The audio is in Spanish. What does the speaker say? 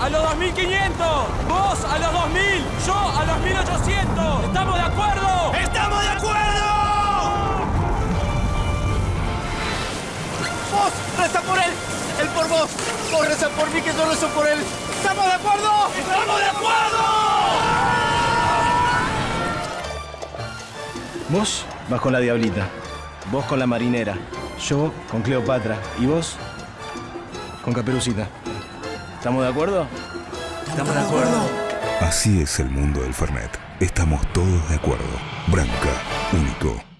a los 2500. Vos a los 2000. Yo a los 1800. ¿Estamos de acuerdo? ¡Estamos de acuerdo! Vos reza por él, él por vos. Vos reza por mí, que yo rezo por él. ¿Estamos de acuerdo? ¡Estamos de acuerdo! Vos vas con la diablita, vos con la marinera, yo con Cleopatra y vos con Caperucita. ¿Estamos de acuerdo? ¡Estamos de acuerdo! Así es el mundo del Fernet. Estamos todos de acuerdo. Branca, único.